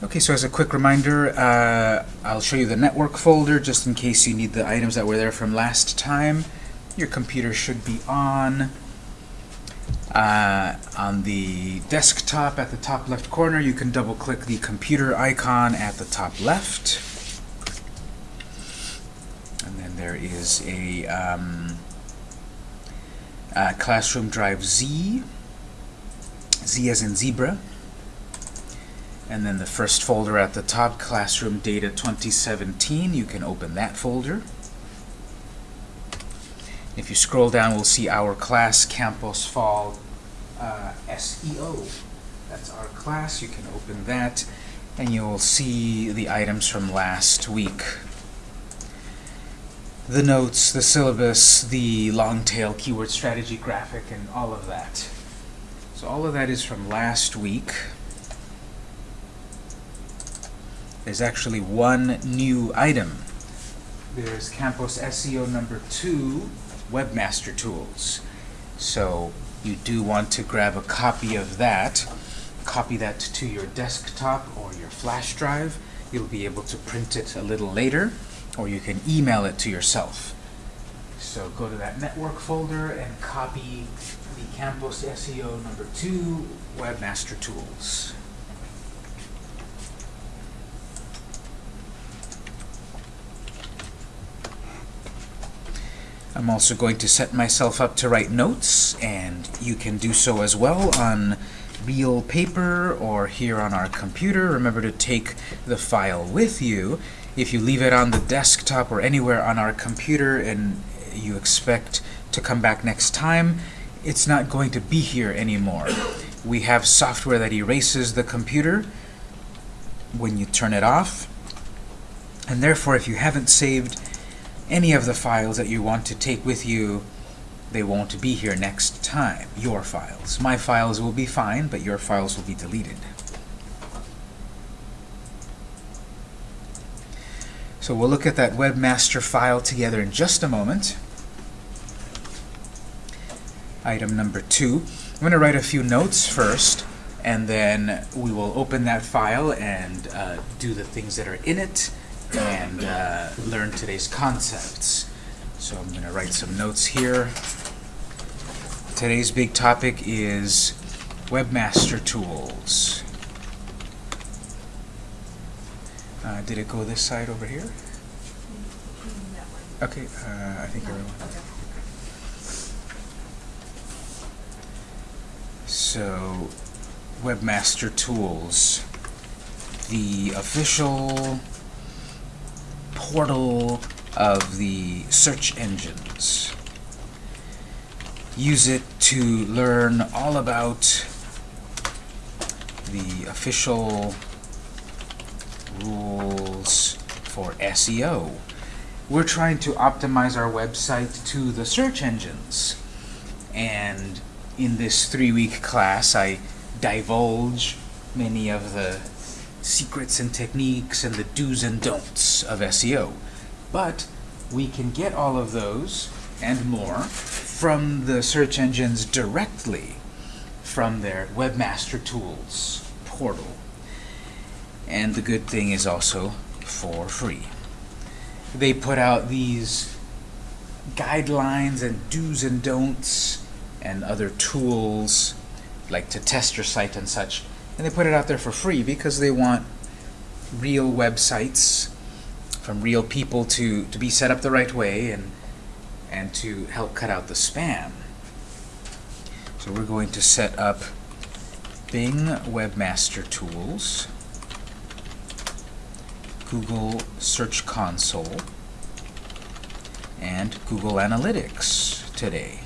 Okay, so as a quick reminder, uh, I'll show you the network folder just in case you need the items that were there from last time. Your computer should be on. Uh, on the desktop at the top left corner, you can double click the computer icon at the top left. And then there is a um, uh, Classroom Drive Z, Z as in zebra. And then the first folder at the top, Classroom Data 2017, you can open that folder. If you scroll down, we'll see our class Campus Fall uh, SEO. That's our class. You can open that, and you'll see the items from last week. The notes, the syllabus, the long tail keyword strategy graphic, and all of that. So all of that is from last week. There's actually one new item. There's Campus SEO number two, Webmaster Tools. So you do want to grab a copy of that, copy that to your desktop or your flash drive. You'll be able to print it a little later, or you can email it to yourself. So go to that network folder and copy the Campus SEO number two, Webmaster Tools. I'm also going to set myself up to write notes, and you can do so as well on real paper or here on our computer. Remember to take the file with you. If you leave it on the desktop or anywhere on our computer and you expect to come back next time, it's not going to be here anymore. We have software that erases the computer when you turn it off, and therefore if you haven't saved any of the files that you want to take with you, they won't be here next time, your files. My files will be fine, but your files will be deleted. So we'll look at that webmaster file together in just a moment. Item number two. I'm going to write a few notes first, and then we will open that file and uh, do the things that are in it, and uh, learn today's concepts. So I'm going to write some notes here. Today's big topic is Webmaster Tools. Uh, did it go this side over here? Okay, uh, I think everyone. So, Webmaster Tools, the official portal of the search engines. Use it to learn all about the official rules for SEO. We're trying to optimize our website to the search engines. And in this three-week class, I divulge many of the secrets and techniques and the do's and don'ts of SEO. But we can get all of those and more from the search engines directly from their Webmaster Tools portal. And the good thing is also for free. They put out these guidelines and do's and don'ts and other tools like to test your site and such and they put it out there for free because they want real websites from real people to, to be set up the right way and, and to help cut out the spam. So we're going to set up Bing Webmaster Tools, Google Search Console, and Google Analytics today.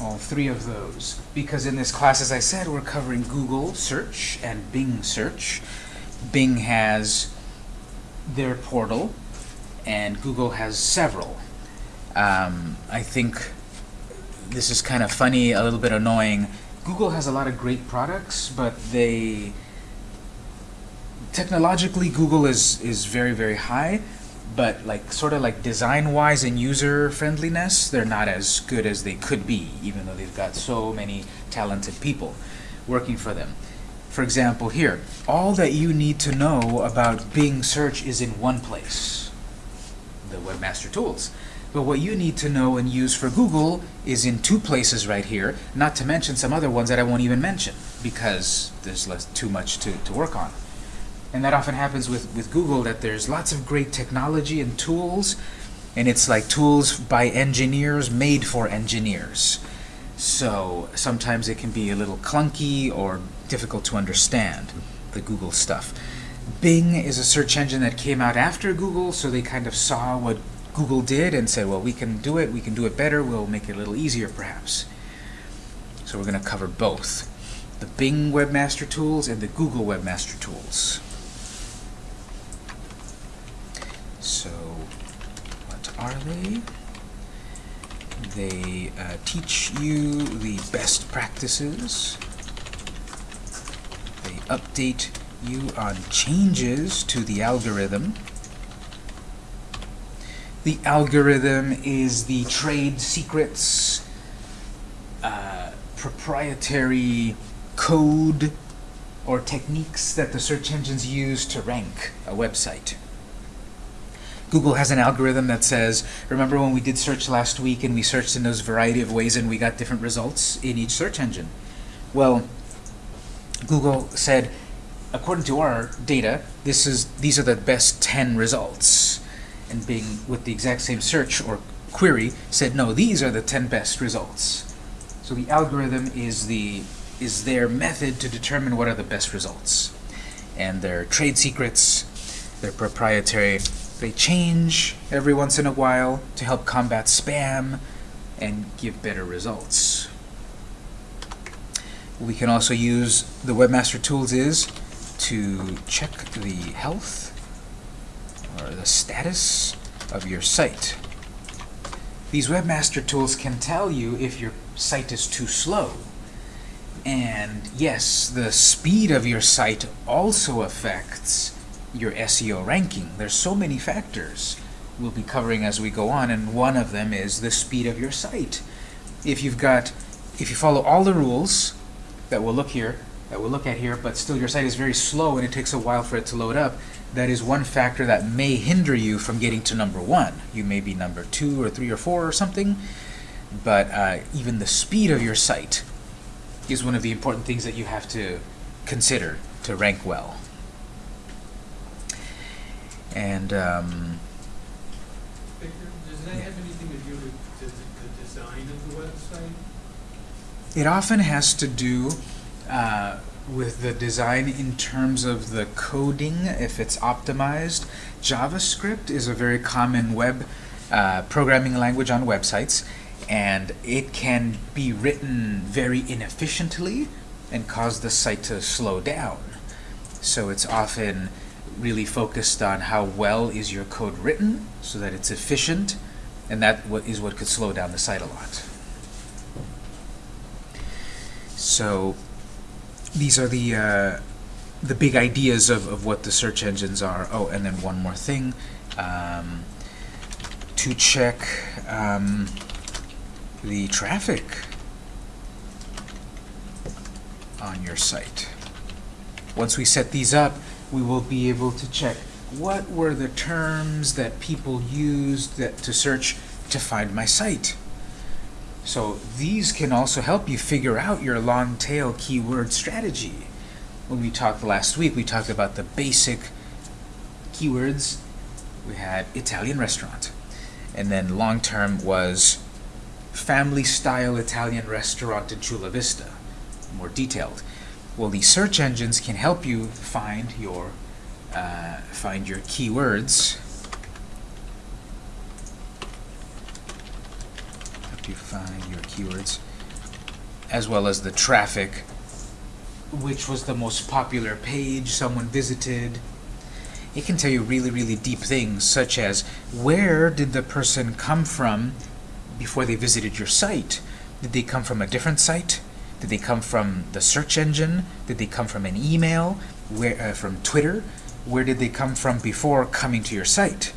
All three of those. Because in this class, as I said, we're covering Google search and Bing search. Bing has their portal, and Google has several. Um, I think this is kind of funny, a little bit annoying. Google has a lot of great products, but they technologically Google is is very very high, but like sort of like design-wise and user-friendliness, they're not as good as they could be, even though they've got so many talented people. working for them. For example, here, all that you need to know about Bing search is in one place, the Webmaster Tools. But what you need to know and use for Google is in two places right here, not to mention some other ones that I won't even mention, because there's less, too much to, to work on. And that often happens with, with Google, that there's lots of great technology and tools, and it's like tools by engineers made for engineers. So sometimes it can be a little clunky or difficult to understand, the Google stuff. Bing is a search engine that came out after Google, so they kind of saw what Google did and said, well, we can do it, we can do it better, we'll make it a little easier perhaps. So we're going to cover both, the Bing Webmaster Tools and the Google Webmaster Tools. So, what are they? They uh, teach you the best practices. They update you on changes to the algorithm. The algorithm is the trade secrets, uh, proprietary code or techniques that the search engines use to rank a website. Google has an algorithm that says, remember when we did search last week and we searched in those variety of ways and we got different results in each search engine? Well, Google said, according to our data, this is these are the best 10 results and Bing, with the exact same search or query, said, no, these are the 10 best results. So the algorithm is, the, is their method to determine what are the best results. And their trade secrets, their proprietary, they change every once in a while to help combat spam and give better results. We can also use the Webmaster Tools is to check the health or the status of your site. These webmaster tools can tell you if your site is too slow. And yes, the speed of your site also affects your SEO ranking. There's so many factors we'll be covering as we go on, and one of them is the speed of your site. If you've got, if you follow all the rules that we'll look here, that we'll look at here, but still your site is very slow and it takes a while for it to load up, that is one factor that may hinder you from getting to number one. You may be number two or three or four or something, but uh, even the speed of your site is one of the important things that you have to consider to rank well. And um, does that have anything to do with the, the design of the website? It often has to do uh, with the design in terms of the coding, if it's optimized. JavaScript is a very common web uh, programming language on websites, and it can be written very inefficiently and cause the site to slow down. So it's often really focused on how well is your code written so that it's efficient, and that is what could slow down the site a lot. So these are the uh, the big ideas of, of what the search engines are. Oh, and then one more thing. Um, to check um, the traffic on your site. Once we set these up, we will be able to check what were the terms that people used that to search to find my site. So these can also help you figure out your long tail keyword strategy. When we talked last week, we talked about the basic keywords. We had Italian restaurant. And then long term was family style Italian restaurant in Chula Vista. More detailed. Well, these search engines can help you find your uh, find your keywords Help you find your keywords, as well as the traffic, which was the most popular page someone visited. It can tell you really, really deep things, such as where did the person come from before they visited your site? Did they come from a different site? Did they come from the search engine? Did they come from an email? Where, uh, from Twitter? Where did they come from before coming to your site?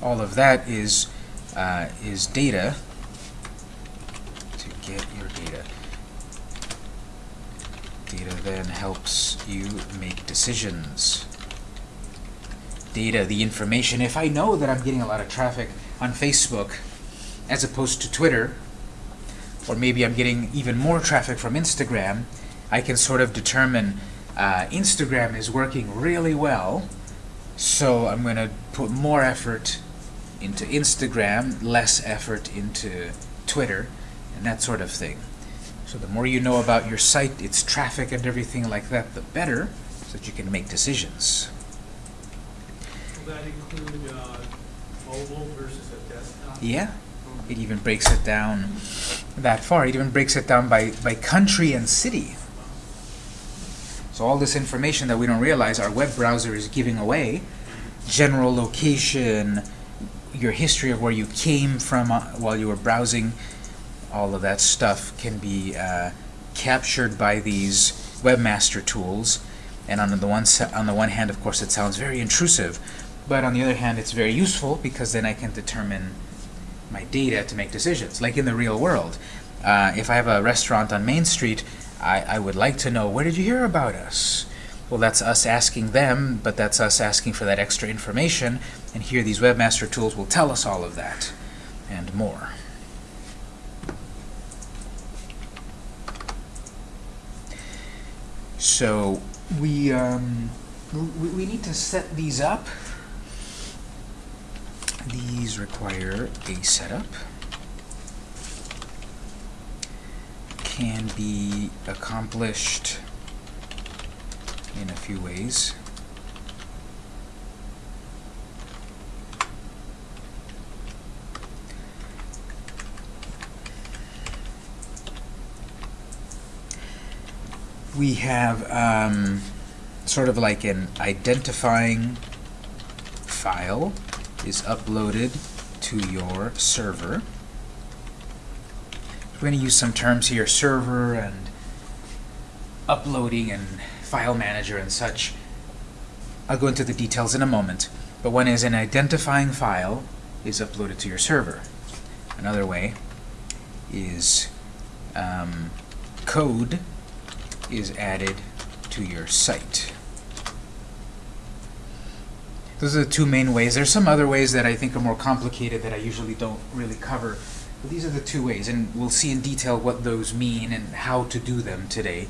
All of that is, uh, is data to get your data. Data then helps you make decisions. Data, the information. If I know that I'm getting a lot of traffic on Facebook as opposed to Twitter, or maybe I'm getting even more traffic from Instagram, I can sort of determine uh, Instagram is working really well, so I'm going to put more effort into Instagram, less effort into Twitter, and that sort of thing. So the more you know about your site, its traffic and everything like that, the better, so that you can make decisions. Will that include, uh, mobile versus a desktop? Yeah, it even breaks it down that far. It even breaks it down by, by country and city. So all this information that we don't realize our web browser is giving away, general location, your history of where you came from uh, while you were browsing, all of that stuff can be uh, captured by these webmaster tools. And on the one on the one hand, of course, it sounds very intrusive, but on the other hand, it's very useful because then I can determine my data to make decisions. Like in the real world, uh, if I have a restaurant on Main Street, I, I would like to know where did you hear about us. Well, that's us asking them, but that's us asking for that extra information. And here, these webmaster tools will tell us all of that and more. So we um, we, we need to set these up. These require a setup. Can be accomplished in a few ways. We have um, sort of like an identifying file is uploaded to your server. We're going to use some terms here, server and uploading and file manager and such. I'll go into the details in a moment, but one is an identifying file is uploaded to your server. Another way is um, code is added to your site. Those are the two main ways. There's some other ways that I think are more complicated that I usually don't really cover. But these are the two ways, and we'll see in detail what those mean and how to do them today.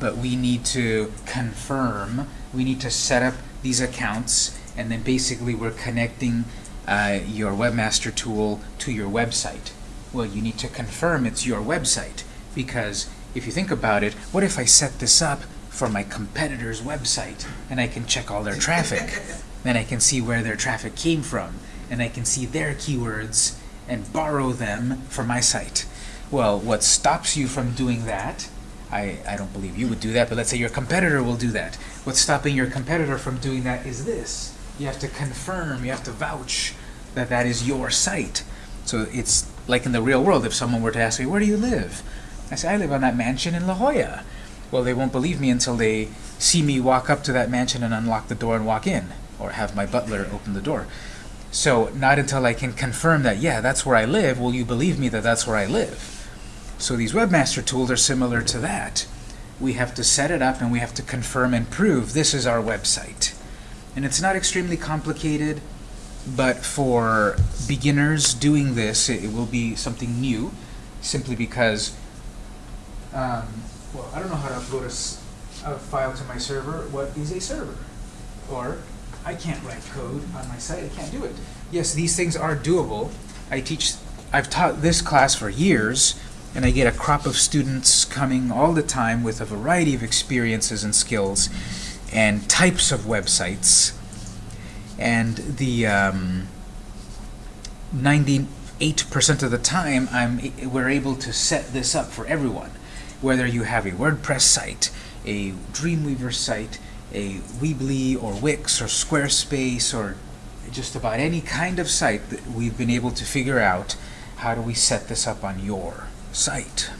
But we need to confirm, we need to set up these accounts, and then basically we're connecting uh, your webmaster tool to your website. Well, you need to confirm it's your website, because if you think about it, what if I set this up for my competitor's website, and I can check all their traffic? then I can see where their traffic came from, and I can see their keywords and borrow them for my site. Well, what stops you from doing that, I, I don't believe you would do that, but let's say your competitor will do that. What's stopping your competitor from doing that is this. You have to confirm, you have to vouch that that is your site. So it's like in the real world, if someone were to ask me, where do you live? I say, I live on that mansion in La Jolla. Well, they won't believe me until they see me walk up to that mansion and unlock the door and walk in or have my butler open the door. So not until I can confirm that, yeah, that's where I live, will you believe me that that's where I live. So these webmaster tools are similar to that. We have to set it up and we have to confirm and prove this is our website. And it's not extremely complicated, but for beginners doing this, it, will be something new, simply because, um, well, I don't know how to upload a file to my server. What is a server? Or I can't write code on my site. I can't do it. Yes, these things are doable. I teach, I've taught this class for years, and I get a crop of students coming all the time with a variety of experiences and skills and types of websites. And the um, 98% of the time, I'm, we're able to set this up for everyone. Whether you have a WordPress site, a Dreamweaver site, a Weebly or Wix or Squarespace or just about any kind of site that we've been able to figure out how do we set this up on your site.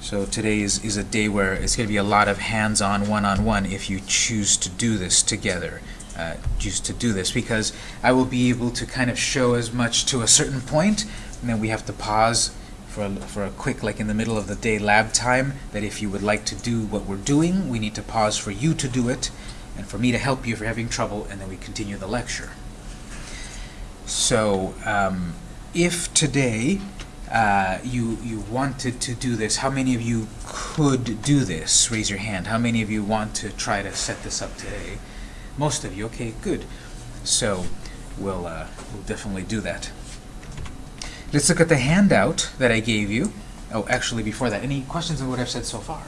So today is, is a day where it's going to be a lot of hands-on, one-on-one if you choose to do this together. Uh, choose to do this because I will be able to kind of show as much to a certain point and then we have to pause for a, for a quick, like in the middle of the day lab time, that if you would like to do what we're doing, we need to pause for you to do it, and for me to help you if you're having trouble, and then we continue the lecture. So, um, if today uh, you you wanted to do this, how many of you could do this? Raise your hand. How many of you want to try to set this up today? Most of you. Okay, good. So we'll uh, we'll definitely do that. Let's look at the handout that I gave you. Oh, actually, before that, any questions on what I've said so far?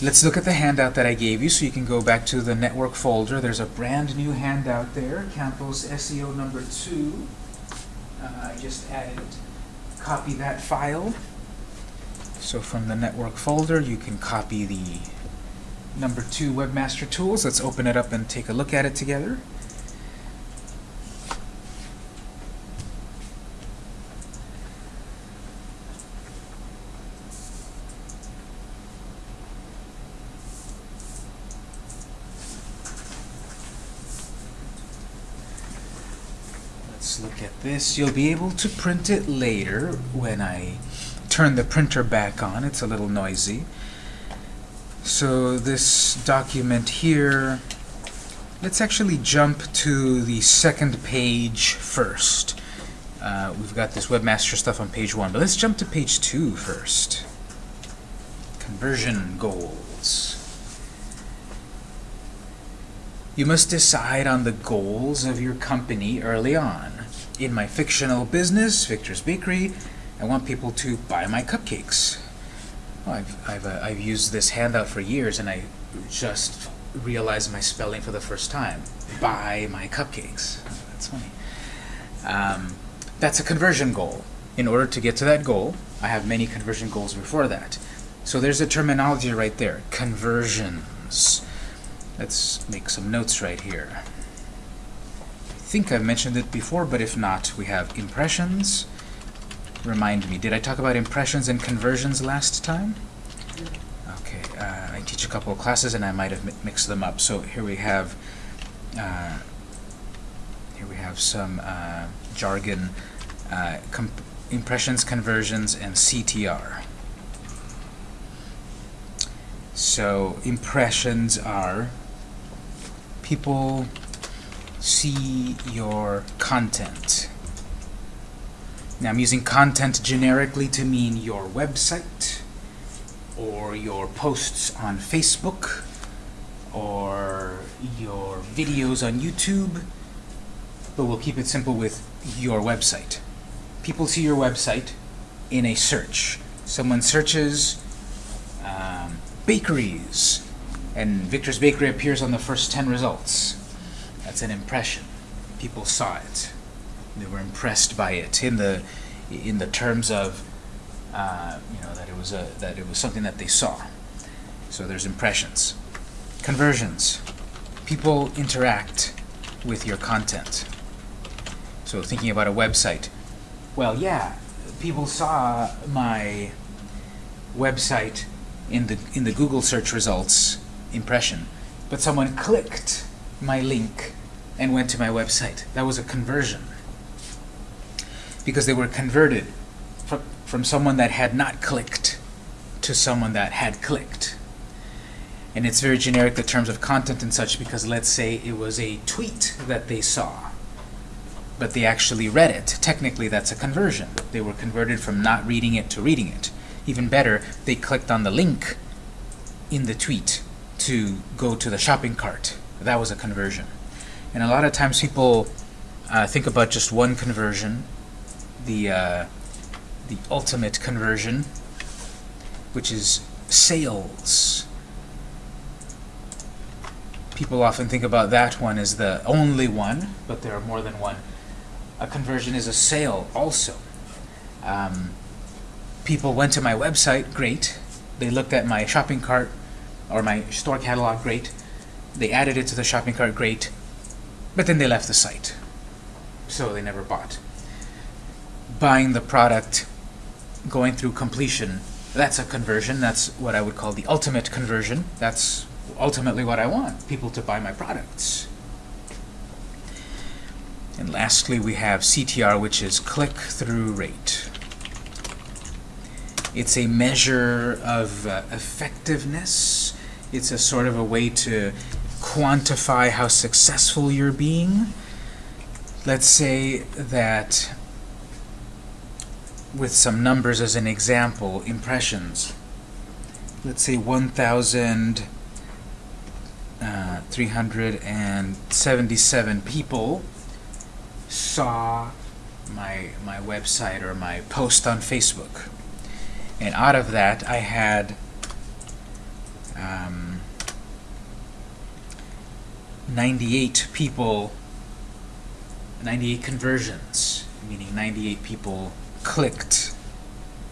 Let's look at the handout that I gave you, so you can go back to the network folder. There's a brand new handout there, Campus SEO number two. Uh, I just added, copy that file. So from the network folder, you can copy the number two Webmaster Tools. Let's open it up and take a look at it together. Let's You'll be able to print it later when I turn the printer back on. It's a little noisy. So this document here, let's actually jump to the second page first. Uh, we've got this webmaster stuff on page one, but let's jump to page two first. Conversion goals. You must decide on the goals of your company early on. In my fictional business, Victor's Bakery, I want people to buy my cupcakes. Well, I've, I've, uh, I've used this handout for years and I just realized my spelling for the first time. Buy my cupcakes. That's funny. Um, that's a conversion goal. In order to get to that goal, I have many conversion goals before that. So there's a terminology right there. Conversions. Let's make some notes right here. I think I've mentioned it before, but if not, we have impressions. Remind me, did I talk about impressions and conversions last time? Okay, uh, I teach a couple of classes and I might have mi mixed them up. So here we have uh, here we have some uh, jargon, uh, impressions, conversions, and CTR. So impressions are people see your content. Now I'm using content generically to mean your website or your posts on Facebook or your videos on YouTube, but we'll keep it simple with your website. People see your website in a search. Someone searches um, bakeries, and Victor's Bakery appears on the first 10 results. That's an impression. People saw it. They were impressed by it in the in the terms of uh, you know that it was a that it was something that they saw. So there's impressions. Conversions. People interact with your content. So thinking about a website. Well, yeah, people saw my website in the in the Google search results impression, but someone clicked my link and went to my website. That was a conversion. Because they were converted from, from someone that had not clicked to someone that had clicked. And it's very generic, the terms of content and such, because let's say it was a tweet that they saw, but they actually read it. Technically, that's a conversion. They were converted from not reading it to reading it. Even better, they clicked on the link in the tweet to go to the shopping cart. That was a conversion. And a lot of times people uh, think about just one conversion, the, uh, the ultimate conversion, which is sales. People often think about that one as the only one, but there are more than one. A conversion is a sale also. Um, people went to my website, great. They looked at my shopping cart or my store catalog, great. They added it to the shopping cart, great. But then they left the site. So they never bought. Buying the product, going through completion, that's a conversion. That's what I would call the ultimate conversion. That's ultimately what I want, people to buy my products. And lastly, we have CTR, which is click-through rate. It's a measure of uh, effectiveness. It's a sort of a way to quantify how successful you're being. Let's say that with some numbers as an example, impressions. Let's say 1,377 people saw my, my website or my post on Facebook. And out of that, I had um, 98 people, 98 conversions, meaning 98 people clicked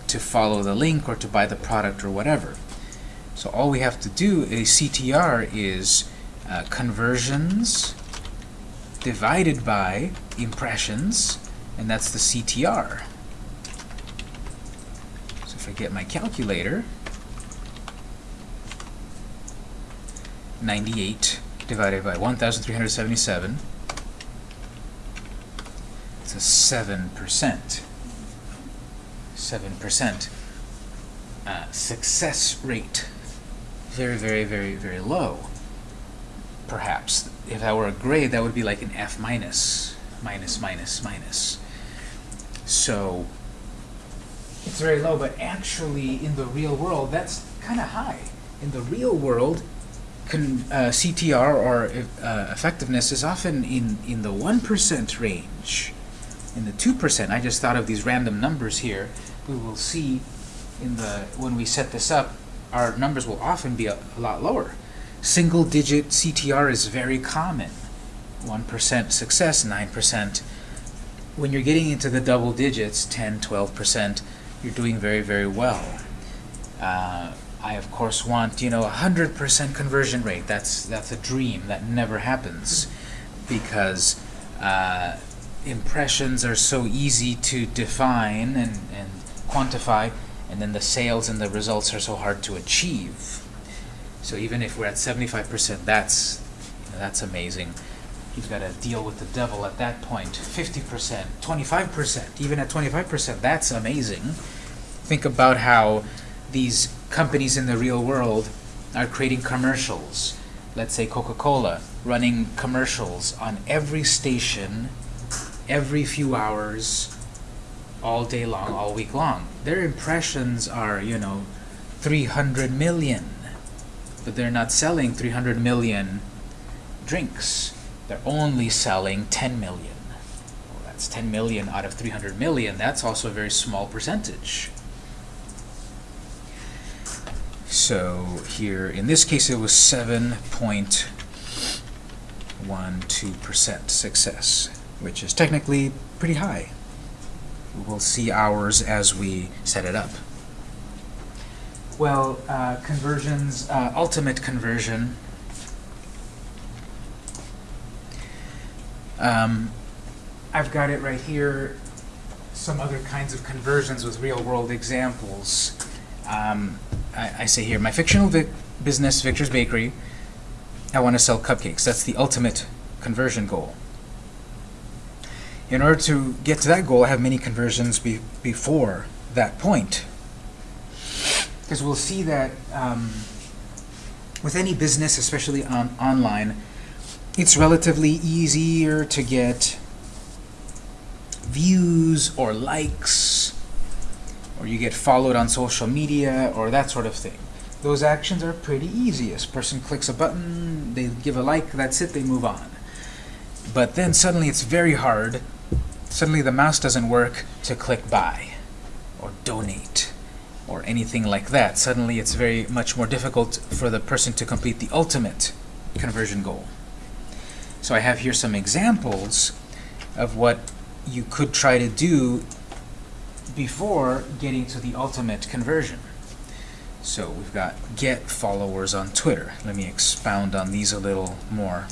to follow the link or to buy the product or whatever. So all we have to do is CTR is uh, conversions divided by impressions, and that's the CTR. So if I get my calculator, 98 divided by 1,377, it's a 7%. 7% uh, success rate. Very, very, very, very low. Perhaps. If that were a grade, that would be like an F minus, minus, minus, minus. So, it's very low, but actually in the real world, that's kind of high. In the real world, uh, CTR or uh, effectiveness is often in, in the 1% range. In the 2%, I just thought of these random numbers here. We will see in the when we set this up, our numbers will often be a, a lot lower. Single digit CTR is very common. 1% success, 9%. When you're getting into the double digits, 10, 12%, you're doing very, very well. Uh, I, of course, want, you know, a 100% conversion rate. That's, that's a dream. That never happens because uh, impressions are so easy to define and, and quantify, and then the sales and the results are so hard to achieve. So even if we're at 75%, that's, you know, that's amazing. You've got to deal with the devil at that point. 50%, 25%, even at 25%, that's amazing. Think about how these companies in the real world are creating commercials. Let's say Coca-Cola, running commercials on every station, every few hours, all day long, all week long. Their impressions are, you know, 300 million. But they're not selling 300 million drinks. They're only selling 10 million. Well, that's 10 million out of 300 million. That's also a very small percentage. So here, in this case, it was 7.12% success, which is technically pretty high. We'll see ours as we set it up. Well, uh, conversions, uh, ultimate conversion. Um, I've got it right here, some other kinds of conversions with real-world examples. Um, I, I, say here, my fictional business, Victor's Bakery, I want to sell cupcakes. That's the ultimate conversion goal. In order to get to that goal, I have many conversions be before that point. Because we'll see that um, with any business, especially on online, it's relatively easier to get views or likes, or you get followed on social media, or that sort of thing. Those actions are pretty easy. A person clicks a button, they give a like, that's it, they move on. But then suddenly it's very hard suddenly the mouse doesn't work to click buy or donate or anything like that. Suddenly it's very much more difficult for the person to complete the ultimate conversion goal. So I have here some examples of what you could try to do before getting to the ultimate conversion. So we've got get followers on Twitter. Let me expound on these a little more.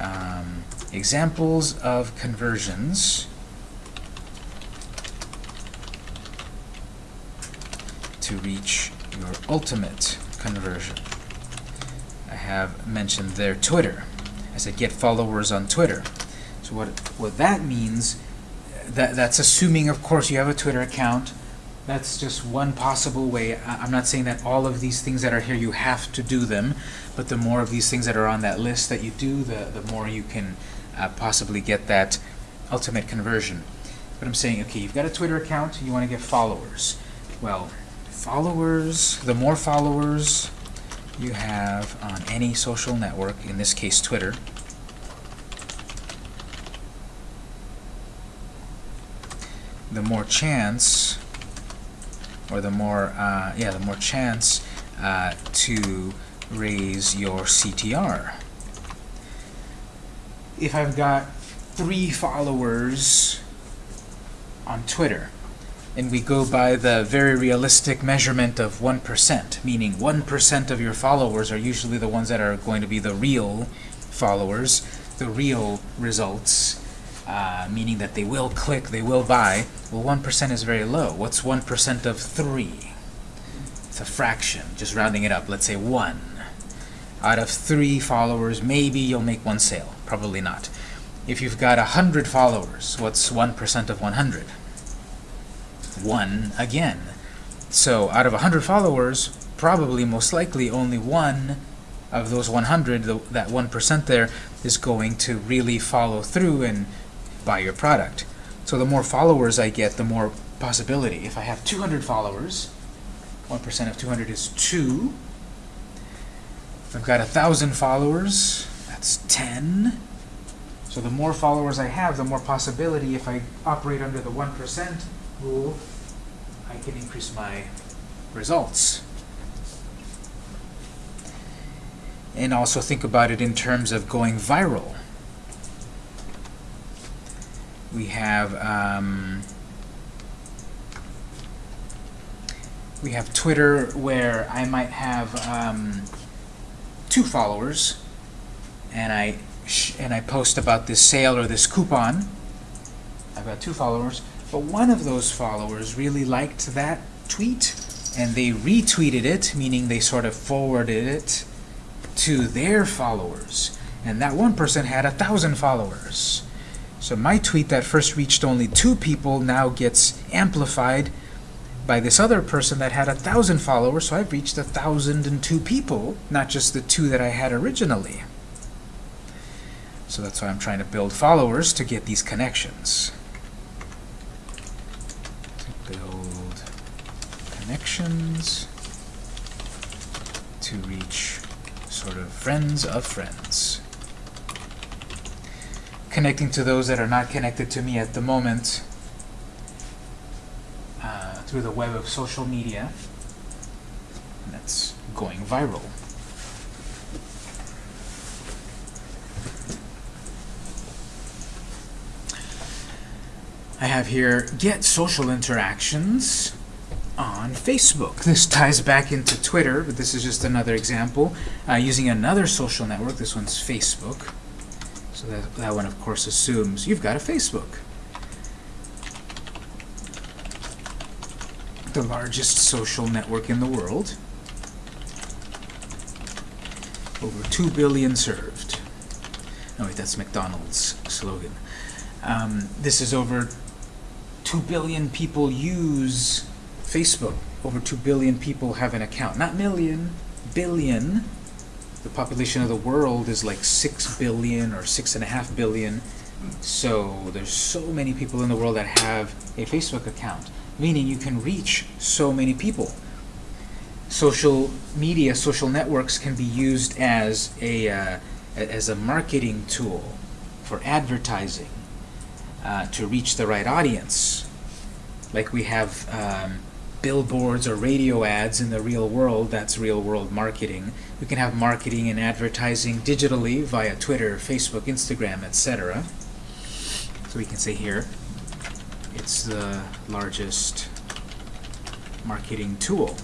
Um, examples of conversions to reach your ultimate conversion. I have mentioned there Twitter. I said get followers on Twitter. So what, what that means, that, that's assuming, of course, you have a Twitter account. That's just one possible way. I- I'm not saying that all of these things that are here, you have to do them, but the more of these things that are on that list that you do, the, the more you can uh, possibly get that ultimate conversion. But I'm saying, okay, you've got a Twitter account, you want to get followers. Well, followers, the more followers you have on any social network, in this case Twitter, the more chance, or the more, uh, yeah, the more chance uh, to raise your CTR. If I've got three followers on Twitter, and we go by the very realistic measurement of 1%, meaning 1% of your followers are usually the ones that are going to be the real followers, the real results, uh, meaning that they will click, they will buy. Well, 1% is very low. What's 1% of 3? It's a fraction, just rounding it up. Let's say 1. Out of 3 followers, maybe you'll make one sale. Probably not. If you've got 100 followers, what's 1% of 100? 1 again. So out of 100 followers, probably most likely only one of those 100, the, that 1% there, is going to really follow through and buy your product. So the more followers I get, the more possibility. If I have 200 followers, 1% of 200 is 2. If I've got 1,000 followers, that's 10. So the more followers I have, the more possibility if I operate under the 1% rule, I can increase my results. And also think about it in terms of going viral. We have um, we have Twitter where I might have um, two followers, and I and I post about this sale or this coupon. I've got two followers, but one of those followers really liked that tweet, and they retweeted it, meaning they sort of forwarded it to their followers. And that one person had a thousand followers. So my tweet that first reached only two people now gets amplified by this other person that had a thousand followers, so I've reached a thousand and two people, not just the two that I had originally. So that's why I'm trying to build followers to get these connections. To build connections to reach sort of friends of friends. Connecting to those that are not connected to me at the moment uh, through the web of social media. And that's going viral. I have here get social interactions on Facebook. This ties back into Twitter, but this is just another example. Uh, using another social network, this one's Facebook. That, that one, of course, assumes you've got a Facebook. The largest social network in the world. Over 2 billion served. No, wait, that's McDonald's slogan. Um, this is over 2 billion people use Facebook. Over 2 billion people have an account. Not million, billion. The population of the world is like 6 billion or 6.5 billion. So there's so many people in the world that have a Facebook account, meaning you can reach so many people. Social media, social networks can be used as a, uh, as a marketing tool for advertising uh, to reach the right audience. Like we have um, billboards or radio ads in the real world, that's real world marketing. We can have marketing and advertising digitally via Twitter, Facebook, Instagram, etc. So we can say here, it's the largest marketing tool.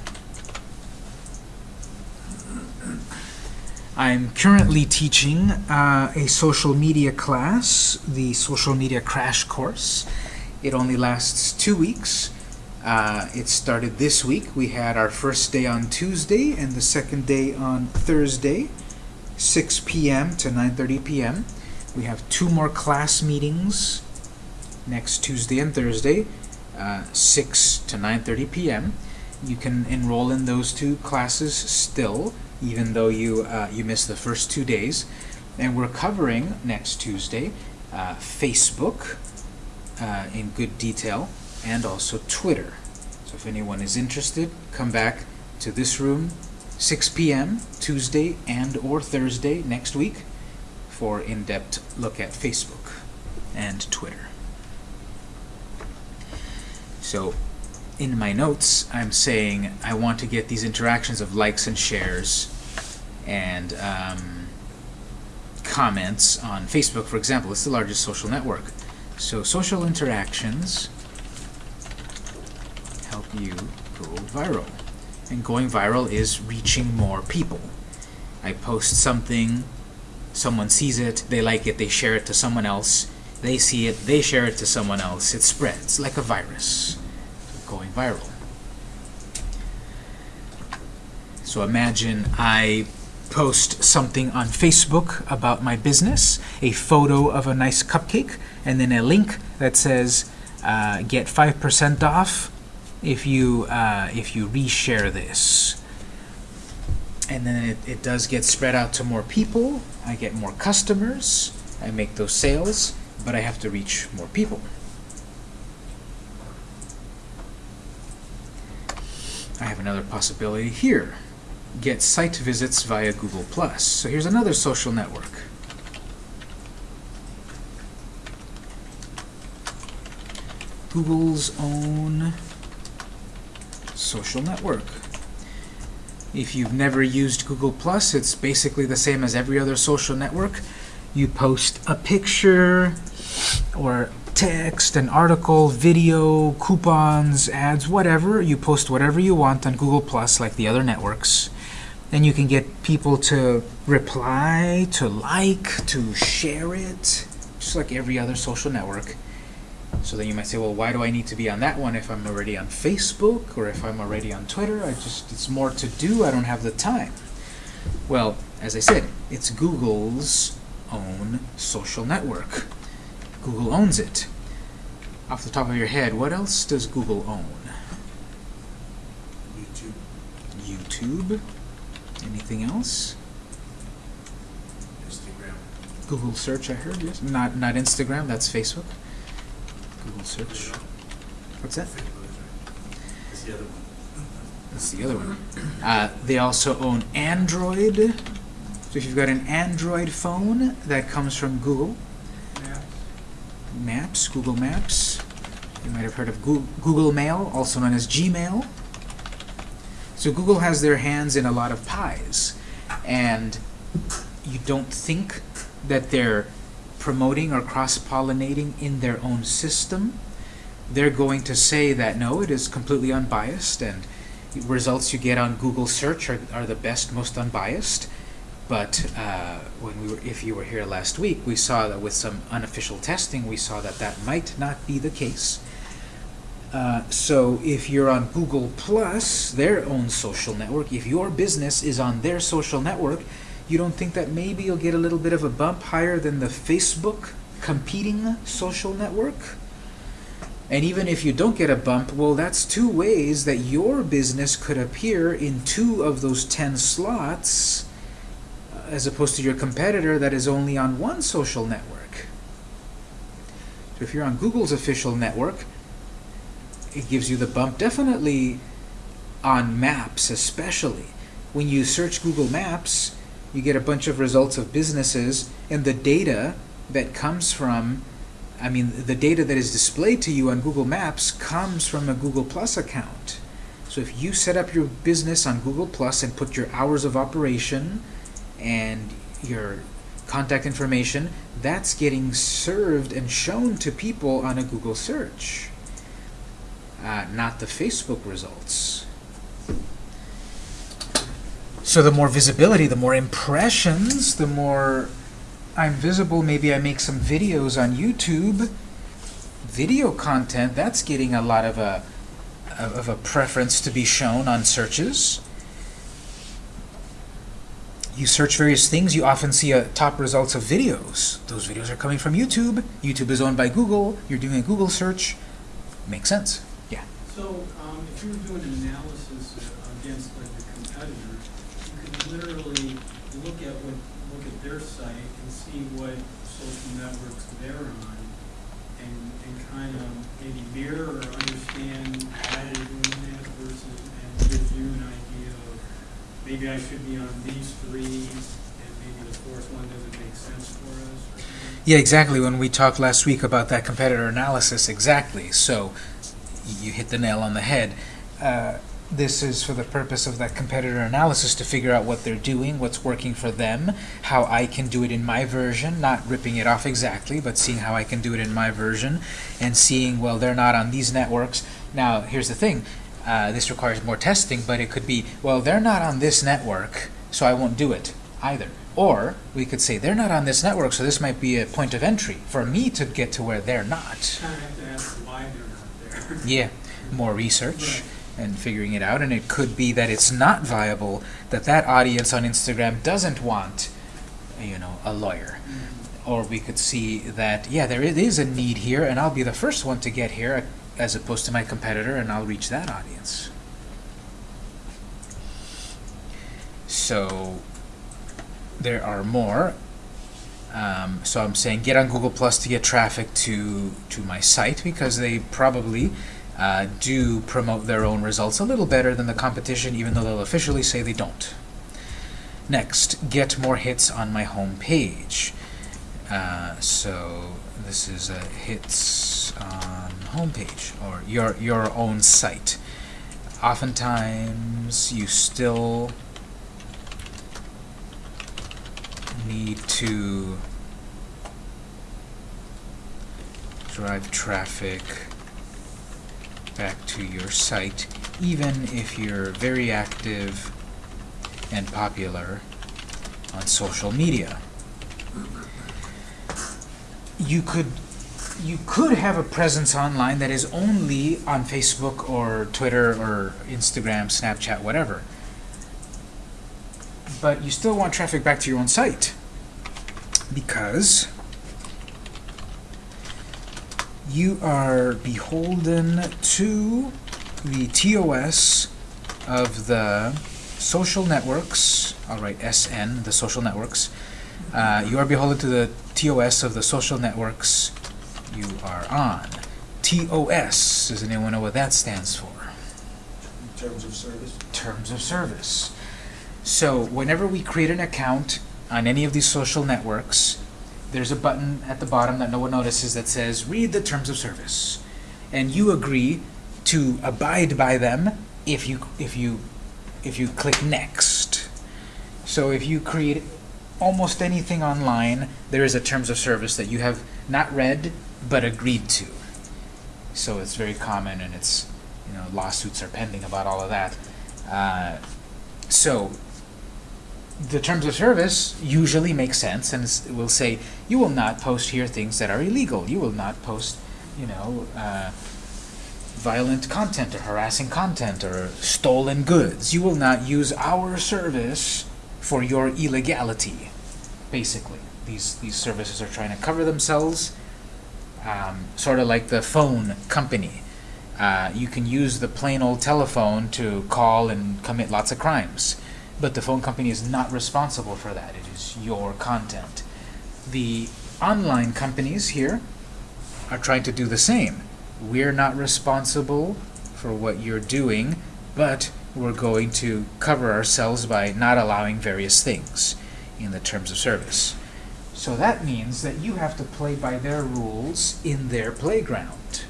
I'm currently teaching uh, a social media class, the social media crash course. It only lasts two weeks. Uh, it started this week. We had our first day on Tuesday and the second day on Thursday, 6 p.m. to 9.30 p.m. We have two more class meetings next Tuesday and Thursday, uh, 6 to 9.30 p.m. You can enroll in those two classes still, even though you, uh, you missed the first two days. And we're covering next Tuesday uh, Facebook uh, in good detail and also Twitter. So if anyone is interested, come back to this room 6 p.m. Tuesday and or Thursday next week for in-depth look at Facebook and Twitter. So in my notes, I'm saying I want to get these interactions of likes and shares and um, comments on Facebook, for example. It's the largest social network. So social interactions you go viral. And going viral is reaching more people. I post something, someone sees it, they like it, they share it to someone else, they see it, they share it to someone else, it spreads like a virus going viral. So imagine I post something on Facebook about my business, a photo of a nice cupcake, and then a link that says uh, get 5% off if you, uh, if you reshare this. And then it, it does get spread out to more people, I get more customers, I make those sales, but I have to reach more people. I have another possibility here. Get site visits via Google+. So here's another social network. Google's own social network. If you've never used Google+, it's basically the same as every other social network. You post a picture or text, an article, video, coupons, ads, whatever. You post whatever you want on Google Plus like the other networks. And you can get people to reply, to like, to share it, just like every other social network. So then you might say, well, why do I need to be on that one if I'm already on Facebook or if I'm already on Twitter? I just, it's more to do, I don't have the time. Well, as I said, it's Google's own social network. Google owns it. Off the top of your head, what else does Google own? YouTube. YouTube. Anything else? Instagram. Google search, I heard, yes. Not, not Instagram, that's Facebook. Google search. What's that? Facebook is. That's the other one. That's the other one. Uh, they also own Android. So if you've got an Android phone, that comes from Google. Maps, Google Maps. You might have heard of Goo- Google Mail, also known as Gmail. So Google has their hands in a lot of pies. And you don't think that they're promoting or cross-pollinating in their own system. They're going to say that no, it is completely unbiased and results you get on Google search are, are the best, most unbiased. But uh, when we were, if you were here last week, we saw that with some unofficial testing, we saw that that might not be the case. Uh, so if you're on Google Plus, their own social network, if your business is on their social network, you don't think that maybe you'll get a little bit of a bump higher than the Facebook competing social network? And even if you don't get a bump, well, that's two ways that your business could appear in two of those 10 slots uh, as opposed to your competitor that is only on one social network. So if you're on Google's official network, it gives you the bump definitely on maps especially. When you search Google Maps, you get a bunch of results of businesses and the data that comes from I mean, the data that is displayed to you on Google Maps comes from a Google Plus account. So if you set up your business on Google Plus and put your hours of operation and your contact information, that's getting served and shown to people on a Google search, uh, not the Facebook results. So the more visibility, the more impressions, the more I'm visible, maybe I make some videos on YouTube. Video content, that's getting a lot of a, of a preference to be shown on searches. you search various things, you often see a top results of videos. Those videos are coming from YouTube. YouTube is owned by Google. You're doing a Google search. Makes sense. Yeah. So, um, if you were doing an analysis uh, against like the competitor, you could literally look at what, look at their site and see what social networks they're on and, and kind of maybe mirror or understand why they're doing that versus, and gives you an idea of, maybe I should be on these three and maybe the fourth one doesn't make sense for us. Yeah, exactly. When we talked last week about that competitor analysis, exactly. So you hit the nail on the head. Uh, this is for the purpose of that competitor analysis to figure out what they're doing, what's working for them, how I can do it in my version, not ripping it off exactly, but seeing how I can do it in my version, and seeing, well, they're not on these networks. Now, here's the thing. Uh, this requires more testing, but it could be, well, they're not on this network, so I won't do it either. Or we could say they're not on this network, so this might be a point of entry for me to get to where they're not. Kind of have to ask why they're not there. Yeah, more research Right. And figuring it out, and it could be that it's not viable, that that audience on Instagram doesn't want, you know, a lawyer. Or we could see that, yeah, there is a need here, and I'll be the first one to get here, as opposed to my competitor, and I'll reach that audience. So, there are more. Um, so I'm saying get on Google Plus to get traffic to to my site because they probably uh, do promote their own results a little better than the competition, even though they'll officially say they don't. Next, get more hits on my home page. Uh, so this is a hits on homepage or your your own site. Oftentimes, you still need to drive traffic back to your site, even if you're very active and popular on social media. You could you could have a presence online that is only on Facebook or Twitter or Instagram, Snapchat, whatever. But you still want traffic back to your own site because you are beholden to the TOS of the social networks. I'll write SN, the social networks. Uh, you are beholden to the TOS of the social networks you are on. TOS, does anyone know what that stands for? In terms of service? Terms of service. So whenever we create an account on any of these social networks, there's a button at the bottom that no one notices that says read the terms of service. And you agree to abide by them if you if you if you click next. So if you create almost anything online, there is a terms of service that you have not read but agreed to. So it's very common and it's you know lawsuits are pending about all of that. Uh, so the terms of service usually make sense and s- will say you will not post here things that are illegal. You will not post, you know, uh, violent content or harassing content or stolen goods. You will not use our service for your illegality. Basically, these these services are trying to cover themselves, um, sort of like the phone company. Uh, you can use the plain old telephone to call and commit lots of crimes, but the phone company is not responsible for that. It is your content. The online companies here are trying to do the same. We're not responsible for what you're doing, but we're going to cover ourselves by not allowing various things in the terms of service. So that means that you have to play by their rules in their playground.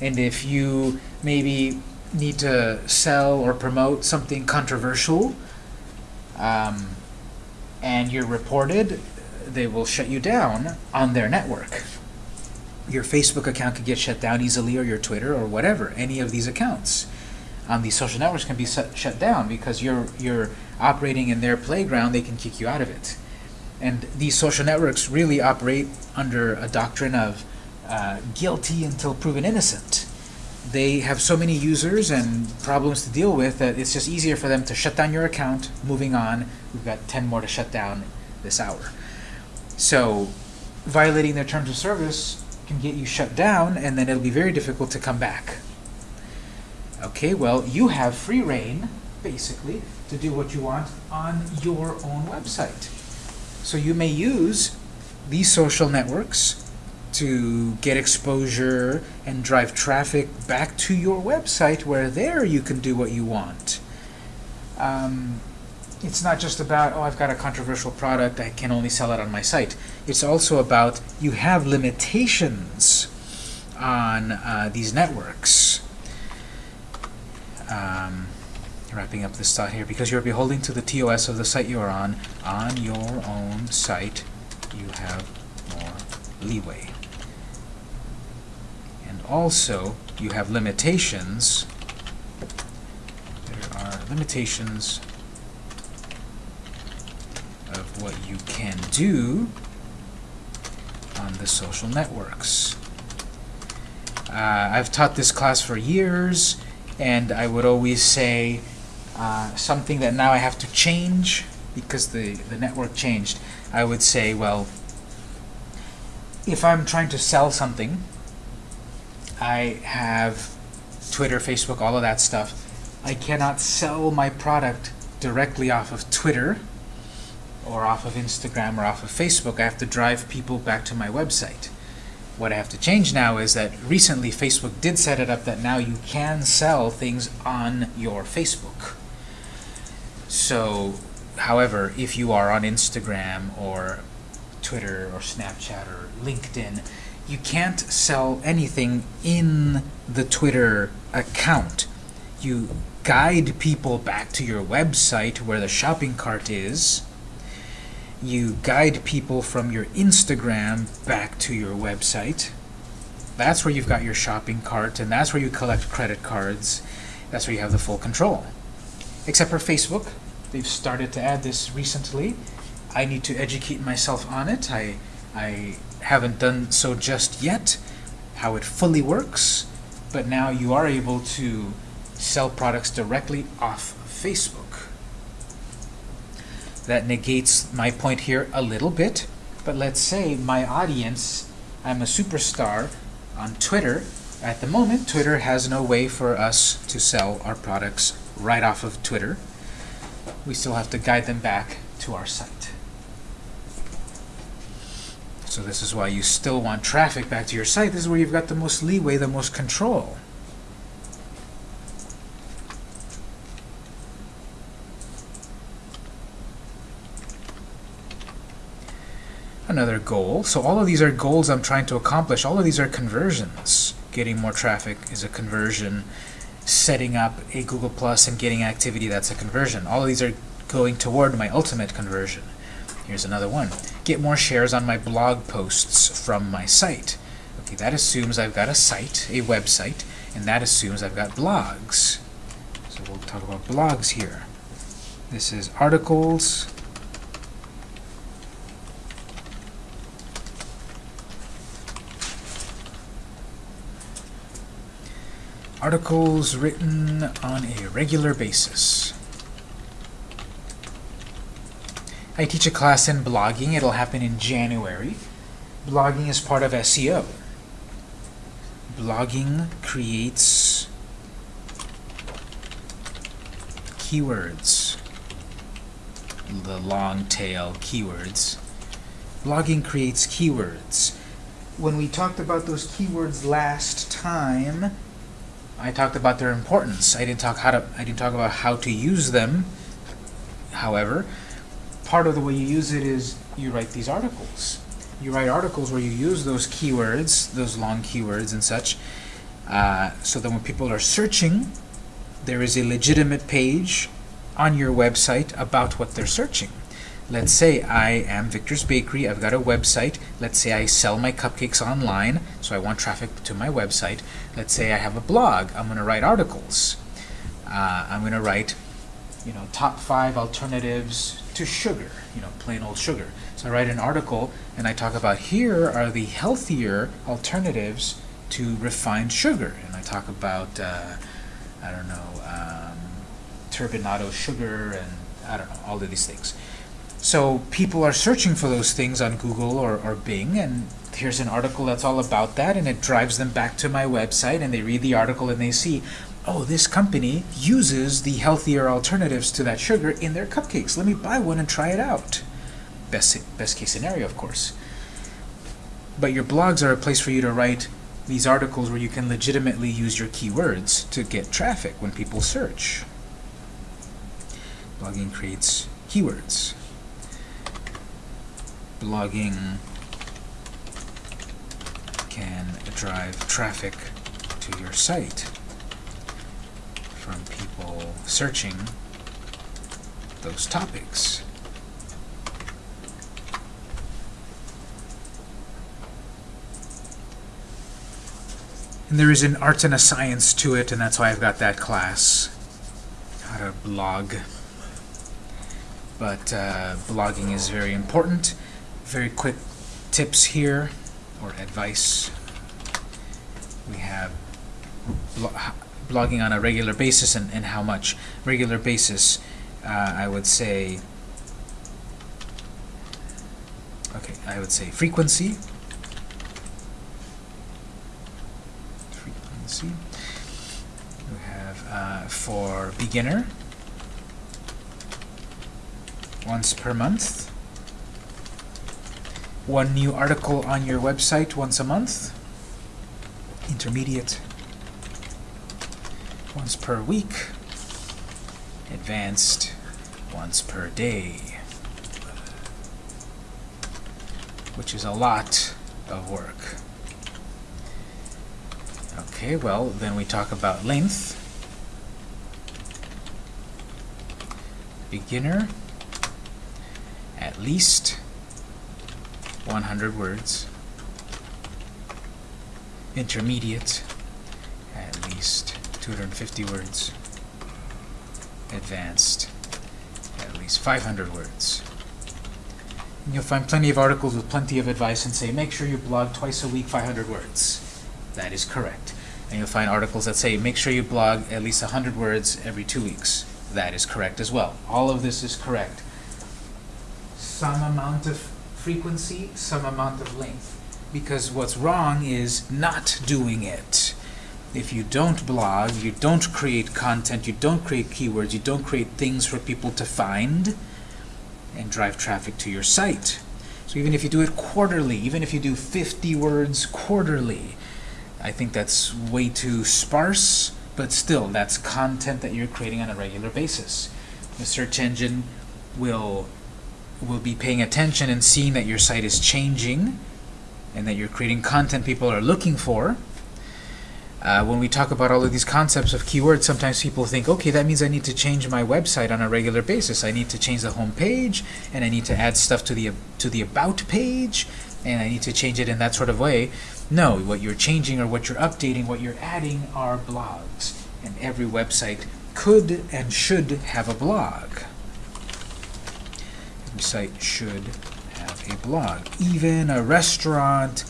And if you maybe need to sell or promote something controversial, um, and you're reported, they will shut you down on their network. Your Facebook account could get shut down easily, or your Twitter, or whatever. Any of these accounts on these social networks can be shut shut down because you're you're operating in their playground. They can kick you out of it. And these social networks really operate under a doctrine of uh, guilty until proven innocent. They have so many users and problems to deal with that it's just easier for them to shut down your account. Moving on, we've got 10 more to shut down this hour. So violating their terms of service can get you shut down and then it'll be very difficult to come back. Okay, well, you have free reign, basically, to do what you want on your own website. So you may use these social networks to get exposure and drive traffic back to your website where there you can do what you want. Um, it's not just about, oh, I've got a controversial product, I can only sell it on my site. It's also about you have limitations on uh, these networks. Um, wrapping up this thought here, because you're beholding to the TOS of the site you are on, on your own site, you have more leeway. Also, you have limitations. There are limitations of what you can do on the social networks. Uh, I've taught this class for years, and I would always say uh, something that now I have to change because the, the network changed. I would say, well, if I'm trying to sell something, I have Twitter, Facebook, all of that stuff. I cannot sell my product directly off of Twitter or off of Instagram or off of Facebook. I have to drive people back to my website. What I have to change now is that recently Facebook did set it up that now you can sell things on your Facebook. So, however, if you are on Instagram or Twitter or Snapchat or LinkedIn, you can't sell anything in the Twitter account. You guide people back to your website where the shopping cart is. You guide people from your Instagram back to your website. That's where you've got your shopping cart, and that's where you collect credit cards. That's where you have the full control. Except for Facebook. They've started to add this recently. I need to educate myself on it. I, I haven't done so just yet, how it fully works, but now you are able to sell products directly off of Facebook. That negates my point here a little bit, but let's say my audience, I'm a superstar on Twitter. At the moment, Twitter has no way for us to sell our products right off of Twitter. We still have to guide them back to our site. So this is why you still want traffic back to your site. This is where you've got the most leeway, the most control. Another goal. So all of these are goals I'm trying to accomplish. All of these are conversions. Getting more traffic is a conversion. Setting up a Google Plus and getting activity, that's a conversion. All of these are going toward my ultimate conversion. Here's another one. Get more shares on my blog posts from my site. Okay, that assumes I've got a site, a website, and that assumes I've got blogs. So we'll talk about blogs here. This is articles. Articles written on a regular basis. I teach a class in blogging. It'll happen in January. Blogging is part of SEO. Blogging creates keywords, the long tail keywords. Blogging creates keywords. When we talked about those keywords last time, I talked about their importance. I didn't talk how to I didn't talk about how to use them. However, part of the way you use it is you write these articles. You write articles where you use those keywords, those long keywords and such, uh, so that when people are searching, there is a legitimate page on your website about what they're searching. Let's say I am Victor's Bakery, I've got a website. Let's say I sell my cupcakes online, so I want traffic to my website. Let's say I have a blog, I'm going to write articles. Uh, I'm going to write, you know, top five alternatives to sugar, you know, plain old sugar. So I write an article and I talk about here are the healthier alternatives to refined sugar. And I talk about, uh, I don't know, um, turbinado sugar and I don't know, all of these things. So people are searching for those things on Google or, or Bing, and here's an article that's all about that, and it drives them back to my website, and they read the article and they see, oh, this company uses the healthier alternatives to that sugar in their cupcakes. Let me buy one and try it out. Best, best case scenario, of course. But your blogs are a place for you to write these articles where you can legitimately use your keywords to get traffic when people search. Blogging creates keywords. Blogging can drive traffic to your site from people searching those topics. And there is an art and a science to it, and that's why I've got that class. How to blog. But uh, blogging is very important. Very quick tips here, or advice. We have blogging on a regular basis and, and how much. Regular basis, uh, I would say, okay, I would say frequency. Frequency. We have uh, for beginner, once per month. One new article on your website once a month. Intermediate, once per week. Advanced, once per day. Which is a lot of work. Okay, well, then we talk about length. Beginner, at least 100 words. Intermediate, at least 250 words. Advanced, at least 500 words. And you'll find plenty of articles with plenty of advice and say, make sure you blog twice a week, 500 words. That is correct. And you'll find articles that say, make sure you blog at least 100 words every two weeks. That is correct as well. All of this is correct. Some amount of frequency, some amount of length. Because what's wrong is not doing it. If you don't blog, you don't create content, you don't create keywords, you don't create things for people to find and drive traffic to your site. So even if you do it quarterly, even if you do 50 words quarterly, I think that's way too sparse, but still, that's content that you're creating on a regular basis. The search engine will will be paying attention and seeing that your site is changing and that you're creating content people are looking for. Uh, when we talk about all of these concepts of keywords, sometimes people think, okay, that means I need to change my website on a regular basis. I need to change the home page, and I need to add stuff to the to the about page, and I need to change it in that sort of way. No, what you're changing or what you're updating, what you're adding are blogs, and every website could and should have a blog. Every site should have a blog. Even a restaurant,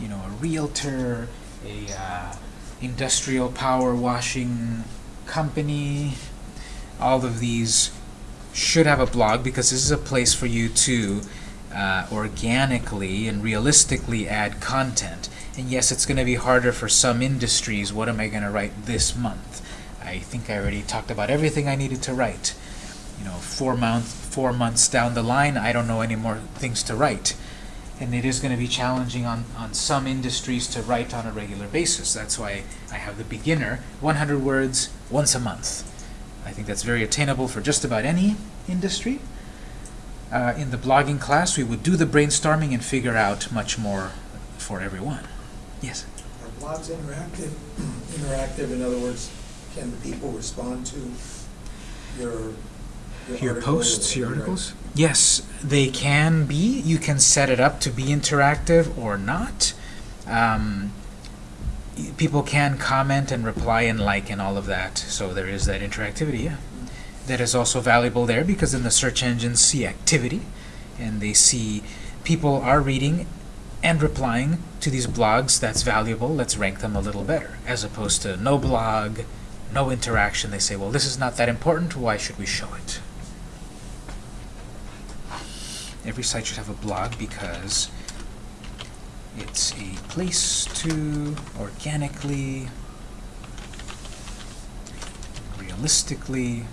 you know, a realtor, a uh, industrial power washing company, all of these should have a blog because this is a place for you to uh, organically and realistically add content. And yes, it's going to be harder for some industries. What am I going to write this month? I think I already talked about everything I needed to write. You know, four month, four months down the line, I don't know any more things to write. And it is going to be challenging on, on some industries to write on a regular basis. That's why I have the beginner, 100 words once a month. I think that's very attainable for just about any industry. Uh, in the blogging class, we would do the brainstorming and figure out much more for everyone. Yes? Are blogs interactive? Interactive, in other words, can the people respond to your Your posts, your articles? Yes, they can be. You can set it up to be interactive or not. Um, people can comment and reply and like and all of that, so there is that interactivity, yeah. That is also valuable there because then the search engines see activity and they see people are reading and replying to these blogs that's valuable, let's rank them a little better, as opposed to no blog, no interaction. They say, well, this is not that important, why should we show it? Every site should have a blog because it's a place to organically, realistically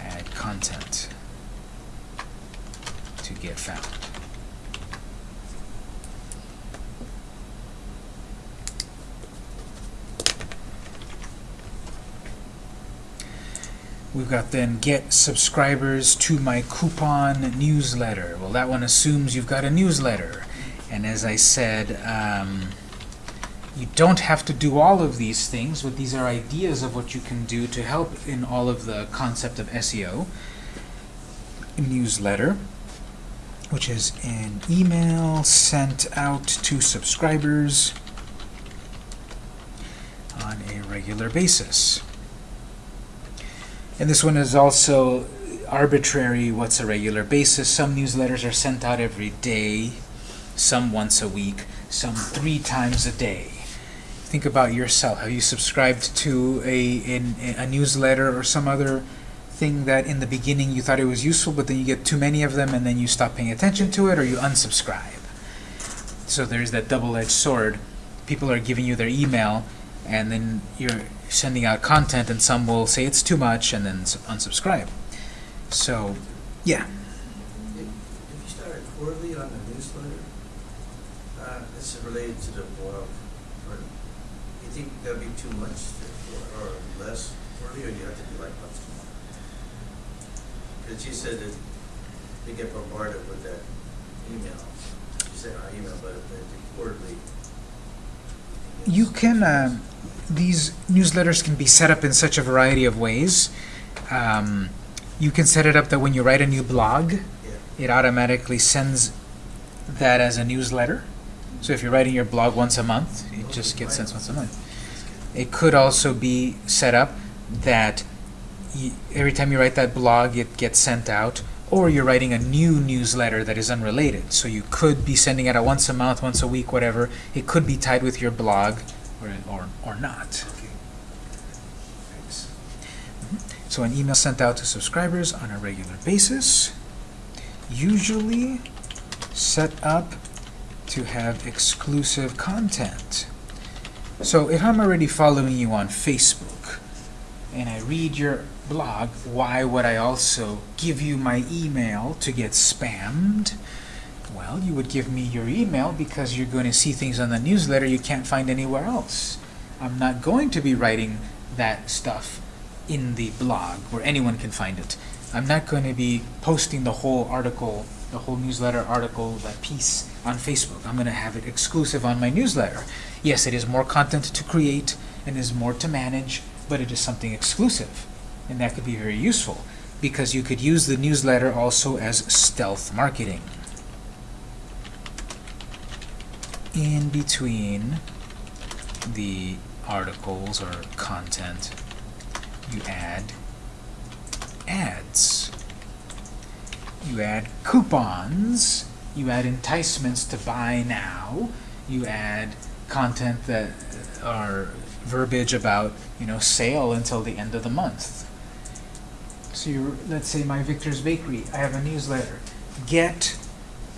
add content to get found. We've got then get subscribers to my coupon newsletter. Well, that one assumes you've got a newsletter. And as I said, um, you don't have to do all of these things, but these are ideas of what you can do to help in all of the concept of SEO. Newsletter, which is an email sent out to subscribers on a regular basis. And this one is also arbitrary, what's a regular basis. Some newsletters are sent out every day, some once a week, some three times a day. Think about yourself. Have you subscribed to a, in, a newsletter or some other thing that in the beginning you thought it was useful, but then you get too many of them and then you stop paying attention to it or you unsubscribe? So there's that double-edged sword. People are giving you their email and then you're sending out content and some will say it's too much and then unsubscribe. So, yeah. If if you start a quarterly on the newsletter, uh, this is related to the blog, or you think that'd be too much to- or or less quarterly, or do you have to do like once a month? Because you said that they get bombarded with that email, you said not email, but the the quarterly. You can, um, these newsletters can be set up in such a variety of ways. Um, you can set it up that when you write a new blog, it automatically sends that as a newsletter. So if you're writing your blog once a month, it just gets sent once a month. It could also be set up that y every time you write that blog, it gets sent out, or you're writing a new newsletter that is unrelated. So you could be sending it out once a month, once a week, whatever. It could be tied with your blog, or, or, or not. okay. Thanks. Mm-hmm. So an email sent out to subscribers on a regular basis, usually set up to have exclusive content. So if I'm already following you on Facebook and I read your blog, why would I also give you my email to get spammed? Well, you would give me your email because you're going to see things on the newsletter you can't find anywhere else. I'm not going to be writing that stuff in the blog where anyone can find it. I'm not going to be posting the whole article, the whole newsletter article, that piece on Facebook. I'm going to have it exclusive on my newsletter. Yes, it is more content to create and is more to manage, but it is something exclusive. And that could be very useful because you could use the newsletter also as stealth marketing. In between the articles or content, you add ads. You add coupons. You add enticements to buy now. You add content that uh, are verbiage about, you know, sale until the end of the month. So you let's say my Victor's Bakery, I have a newsletter. Get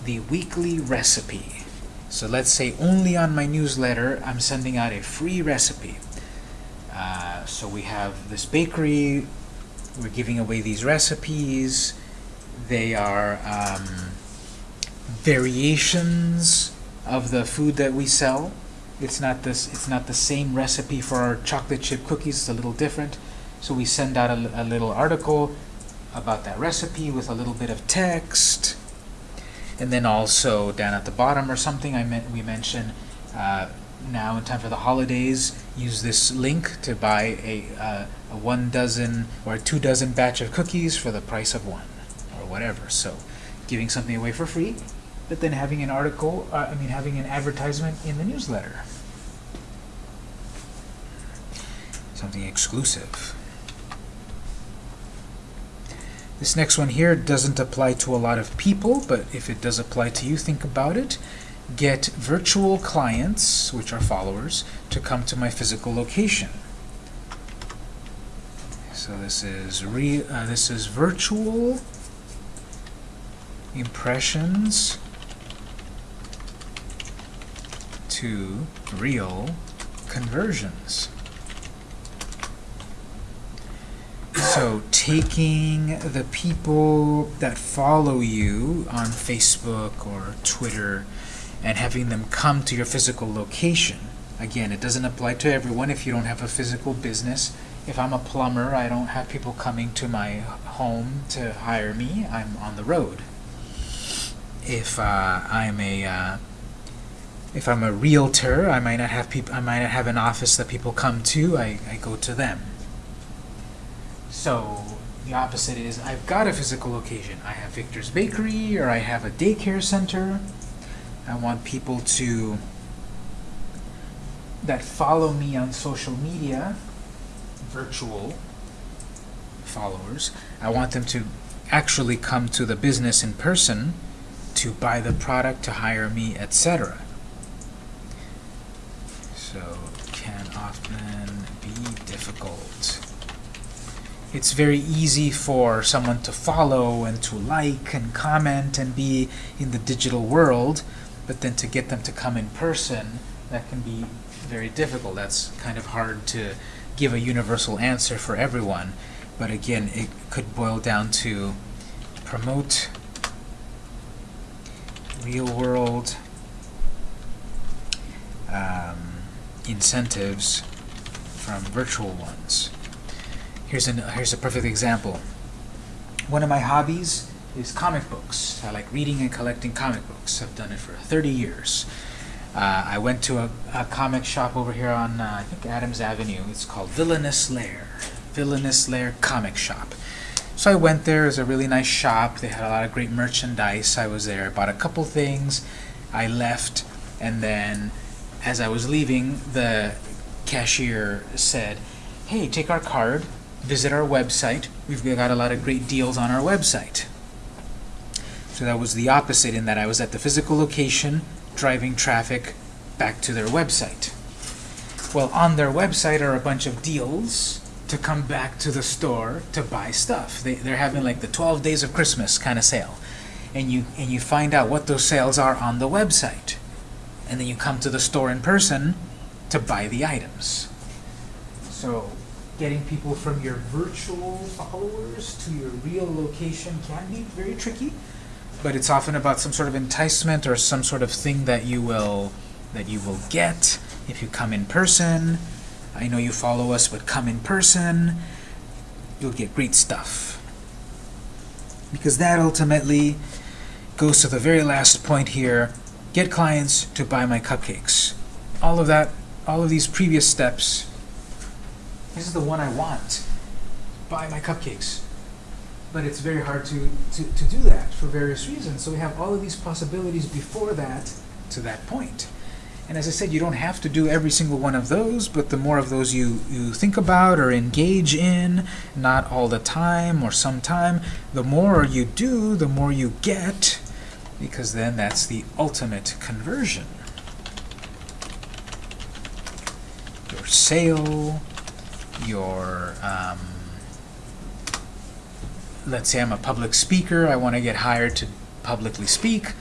the weekly recipe. So let's say only on my newsletter I'm sending out a free recipe. Uh, so we have this bakery, we're giving away these recipes. They are um, variations of the food that we sell. It's not this. It's not the same recipe for our chocolate chip cookies. It's a little different. So we send out a, a little article about that recipe with a little bit of text, and then also down at the bottom or something. I meant we mention uh, now in time for the holidays. Use this link to buy a uh, a one dozen or a two dozen batch of cookies for the price of one, or whatever. So, giving something away for free, but then having an article. Uh, I mean, having an advertisement in the newsletter. Something exclusive. This next one here doesn't apply to a lot of people, but if it does apply to you, think about it. Get virtual clients, which are followers, to come to my physical location. So this is re uh, this is virtual impressions to real conversions. So taking the people that follow you on Facebook or Twitter and having them come to your physical location. Again, it doesn't apply to everyone if you don't have a physical business. If I'm a plumber, I don't have people coming to my home to hire me. I'm on the road. If uh, I'm a uh, if I'm a realtor, I might not have people. I might not have an office that people come to. I, I go to them. So the opposite is I've got a physical location. I have Victor's Bakery or I have a daycare center. I want people to that follow me on social media, virtual followers. I want them to actually come to the business in person to buy the product, to hire me, etc. So can often be difficult. It's very easy for someone to follow and to like and comment and be in the digital world, but then to get them to come in person, that can be very difficult. That's kind of hard to give a universal answer for everyone. But again, it could boil down to promote real world um, incentives from virtual ones. Here's, an, here's a perfect example. One of my hobbies is comic books. I like reading and collecting comic books. I've done it for 30 years. Uh, I went to a, a comic shop over here on, uh, I think, Adams Avenue. It's called Villainous Lair. Villainous Lair Comic Shop. So I went there. It was a really nice shop. They had a lot of great merchandise. I was there, I bought a couple things. I left, and then as I was leaving, the cashier said, hey, take our card, visit our website. We've got a lot of great deals on our website. So that was the opposite in that I was at the physical location, driving traffic back to their website. Well, on their website are a bunch of deals to come back to the store to buy stuff. They, they're having like the 12 days of Christmas kind of sale. And you, and you find out what those sales are on the website. And then you come to the store in person to buy the items. So getting people from your virtual followers to your real location can be very tricky, but it's often about some sort of enticement or some sort of thing that you will that you will get if you come in person. I know you follow us, but come in person, you'll get great stuff. Because that ultimately goes to the very last point here, get clients to buy my cupcakes. All of that, all of these previous steps, this is the one I want. Buy my cupcakes. But it's very hard to, to, to do that for various reasons. So we have all of these possibilities before that to that point. And as I said, you don't have to do every single one of those, but the more of those you, you think about or engage in, not all the time or sometime, the more you do, the more you get, because then that's the ultimate conversion. Your sale, your, um, let's say I'm a public speaker, I want to get hired to publicly speak,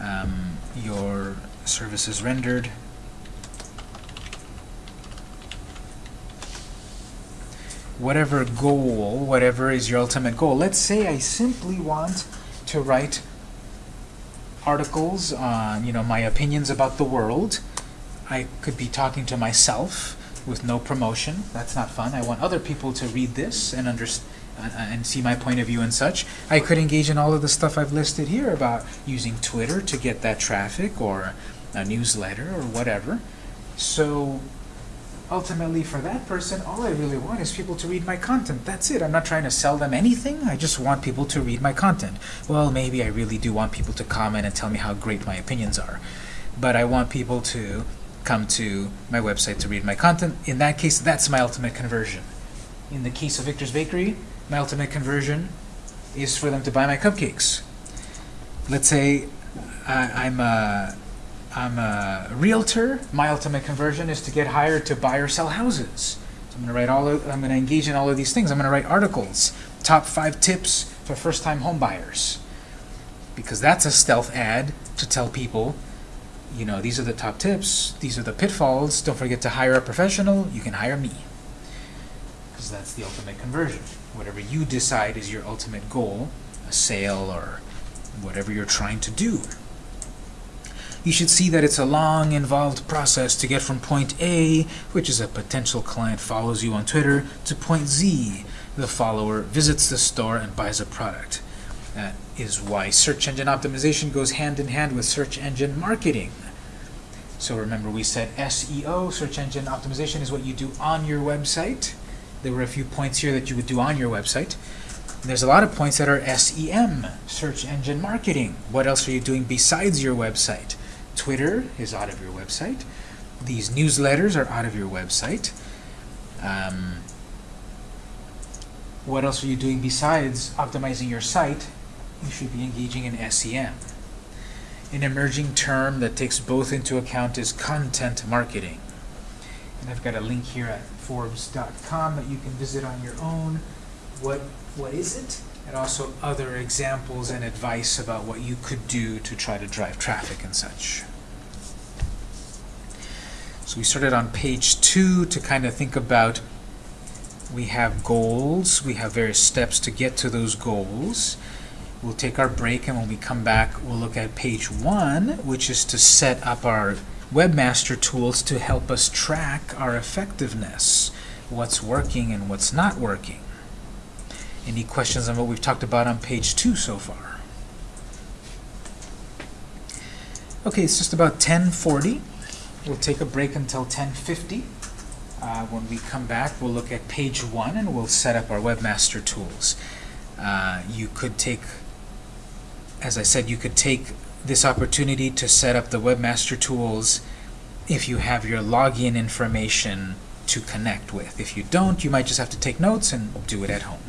um, your services rendered. Whatever goal, whatever is your ultimate goal. Let's say I simply want to write articles on, you know, my opinions about the world. I could be talking to myself with no promotion. That's not fun. I want other people to read this and understand uh, and see my point of view and such. I could engage in all of the stuff I've listed here about using Twitter to get that traffic or a newsletter or whatever. So ultimately for that person, all I really want is people to read my content. That's it. I'm not trying to sell them anything. I just want people to read my content. Well, maybe I really do want people to comment and tell me how great my opinions are. But I want people to come to my website to read my content. In that case, that's my ultimate conversion. In the case of Victor's Bakery, my ultimate conversion is for them to buy my cupcakes. Let's say I, I'm a I'm a realtor. My ultimate conversion is to get hired to buy or sell houses. So I'm going to write all. Of, I'm going to engage in all of these things. I'm going to write articles. Top five tips for first-time home buyers. Because that's a stealth ad to tell people, you know, these are the top tips. These are the pitfalls. Don't forget to hire a professional. You can hire me. Because that's the ultimate conversion. Whatever you decide is your ultimate goal, a sale or whatever you're trying to do you should see that it's a long, involved process to get from point A, which is a potential client follows you on Twitter, to point Z, the follower visits the store and buys a product. That is why search engine optimization goes hand in hand with search engine marketing. So remember we said SEO, search engine optimization, is what you do on your website. There were a few points here that you would do on your website. And there's a lot of points that are SEM, search engine marketing. What else are you doing besides your website? Twitter is out of your website. These newsletters are out of your website. Um, what else are you doing besides optimizing your site? You should be engaging in SEM. An emerging term that takes both into account is content marketing. And I've got a link here at Forbes.com that you can visit on your own. What What is it? and also other examples and advice about what you could do to try to drive traffic and such. So we started on page two to kind of think about we have goals, we have various steps to get to those goals. We'll take our break and when we come back we'll look at page one, which is to set up our webmaster tools to help us track our effectiveness, what's working and what's not working. Any questions on what we've talked about on page two so far? Okay, it's just about 1040. We'll take a break until 1050. Uh, when we come back, we'll look at page one and we'll set up our webmaster tools. Uh, you could take, as I said, you could take this opportunity to set up the webmaster tools if you have your login information to connect with. If you don't, you might just have to take notes and do it at home.